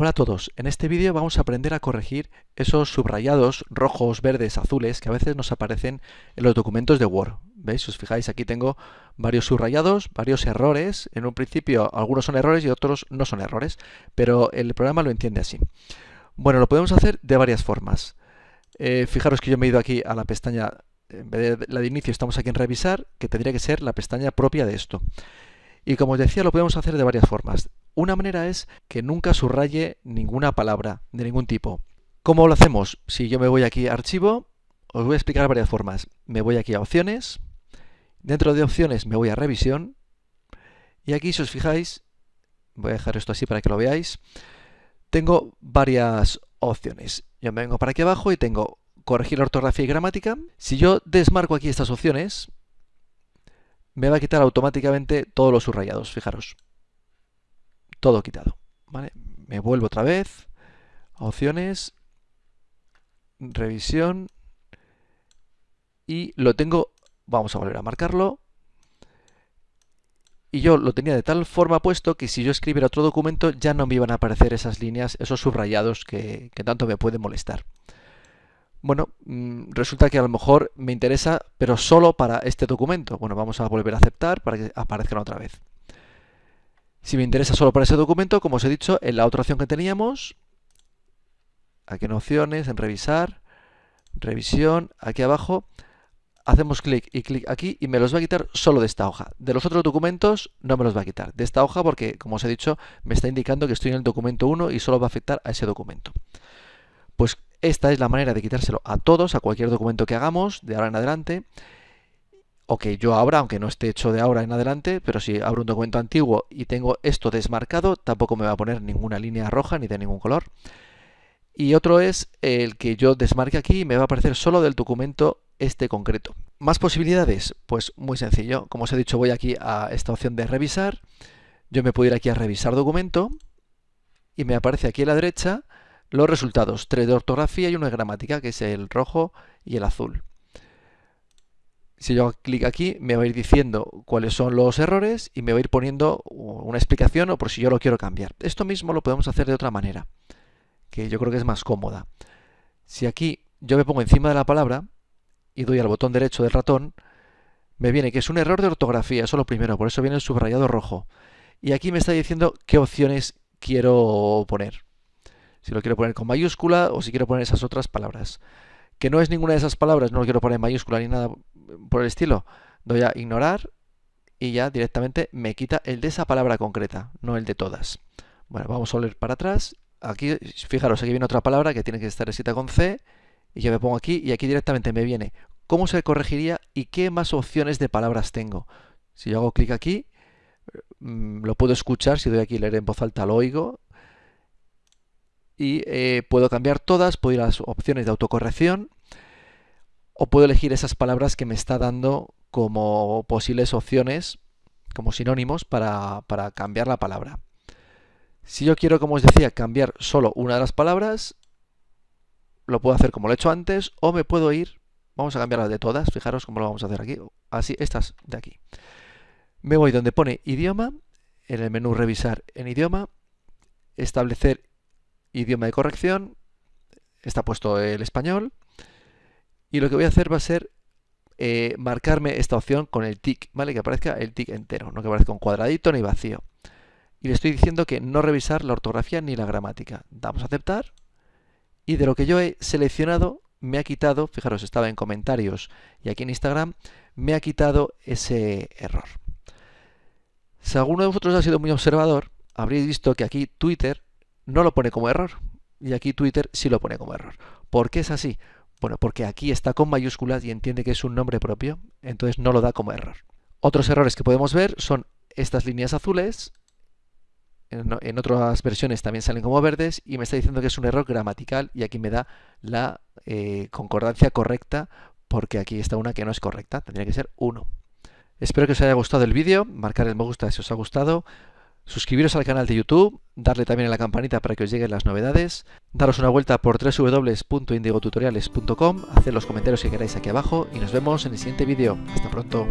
Hola a todos, en este vídeo vamos a aprender a corregir esos subrayados rojos, verdes, azules que a veces nos aparecen en los documentos de Word. ¿Veis? Si os fijáis, aquí tengo varios subrayados, varios errores. En un principio algunos son errores y otros no son errores, pero el programa lo entiende así. Bueno, lo podemos hacer de varias formas. Eh, fijaros que yo me he ido aquí a la pestaña, en vez de la de inicio estamos aquí en revisar, que tendría que ser la pestaña propia de esto. Y como os decía, lo podemos hacer de varias formas. Una manera es que nunca subraye ninguna palabra de ningún tipo. ¿Cómo lo hacemos? Si yo me voy aquí a archivo, os voy a explicar varias formas. Me voy aquí a opciones, dentro de opciones me voy a revisión, y aquí si os fijáis, voy a dejar esto así para que lo veáis, tengo varias opciones. Yo me vengo para aquí abajo y tengo corregir ortografía y gramática. Si yo desmarco aquí estas opciones, me va a quitar automáticamente todos los subrayados, fijaros. Todo quitado. ¿vale? Me vuelvo otra vez a opciones, revisión y lo tengo, vamos a volver a marcarlo. Y yo lo tenía de tal forma puesto que si yo escribiera otro documento ya no me iban a aparecer esas líneas, esos subrayados que, que tanto me pueden molestar. Bueno, mm, resulta que a lo mejor me interesa, pero solo para este documento. Bueno, vamos a volver a aceptar para que aparezcan otra vez. Si me interesa solo para ese documento, como os he dicho, en la otra opción que teníamos, aquí en opciones, en revisar, revisión, aquí abajo, hacemos clic y clic aquí y me los va a quitar solo de esta hoja. De los otros documentos no me los va a quitar. De esta hoja porque, como os he dicho, me está indicando que estoy en el documento 1 y solo va a afectar a ese documento. Pues esta es la manera de quitárselo a todos, a cualquier documento que hagamos de ahora en adelante, o que yo abra, aunque no esté hecho de ahora en adelante, pero si abro un documento antiguo y tengo esto desmarcado, tampoco me va a poner ninguna línea roja ni de ningún color. Y otro es el que yo desmarque aquí y me va a aparecer solo del documento este concreto. ¿Más posibilidades? Pues muy sencillo. Como os he dicho, voy aquí a esta opción de revisar. Yo me puedo ir aquí a revisar documento y me aparece aquí a la derecha los resultados, tres de ortografía y uno de gramática, que es el rojo y el azul. Si yo clic aquí, me va a ir diciendo cuáles son los errores y me va a ir poniendo una explicación o por si yo lo quiero cambiar. Esto mismo lo podemos hacer de otra manera, que yo creo que es más cómoda. Si aquí yo me pongo encima de la palabra y doy al botón derecho del ratón, me viene que es un error de ortografía, eso es lo primero, por eso viene el subrayado rojo. Y aquí me está diciendo qué opciones quiero poner si lo quiero poner con mayúscula o si quiero poner esas otras palabras. Que no es ninguna de esas palabras, no lo quiero poner en mayúscula ni nada por el estilo. Doy a ignorar y ya directamente me quita el de esa palabra concreta, no el de todas. Bueno, vamos a volver para atrás. Aquí, fijaros, aquí viene otra palabra que tiene que estar escrita con C y yo me pongo aquí y aquí directamente me viene cómo se corregiría y qué más opciones de palabras tengo. Si yo hago clic aquí, mm, lo puedo escuchar, si doy aquí leer en voz alta lo oigo, y eh, puedo cambiar todas, puedo ir a las opciones de autocorrección o puedo elegir esas palabras que me está dando como posibles opciones, como sinónimos para, para cambiar la palabra. Si yo quiero, como os decía, cambiar solo una de las palabras, lo puedo hacer como lo he hecho antes o me puedo ir, vamos a cambiarlas de todas, fijaros cómo lo vamos a hacer aquí, así, estas de aquí. Me voy donde pone idioma, en el menú revisar en idioma, establecer idioma de corrección, está puesto el español, y lo que voy a hacer va a ser eh, marcarme esta opción con el tick, ¿vale? Que aparezca el tick entero, no que aparezca un cuadradito ni vacío. Y le estoy diciendo que no revisar la ortografía ni la gramática. Damos a aceptar, y de lo que yo he seleccionado, me ha quitado, fijaros, estaba en comentarios y aquí en Instagram, me ha quitado ese error. Si alguno de vosotros ha sido muy observador, habréis visto que aquí Twitter no lo pone como error. Y aquí Twitter sí lo pone como error. ¿Por qué es así? Bueno, porque aquí está con mayúsculas y entiende que es un nombre propio, entonces no lo da como error. Otros errores que podemos ver son estas líneas azules, en, otras versiones también salen como verdes, y me está diciendo que es un error gramatical y aquí me da la eh, concordancia correcta, porque aquí está una que no es correcta, tendría que ser 1. Espero que os haya gustado el vídeo, marcar el me gusta si os ha gustado, suscribiros al canal de YouTube, darle también a la campanita para que os lleguen las novedades, daros una vuelta por www.indigotutoriales.com, hacer los comentarios que queráis aquí abajo y nos vemos en el siguiente vídeo. Hasta pronto.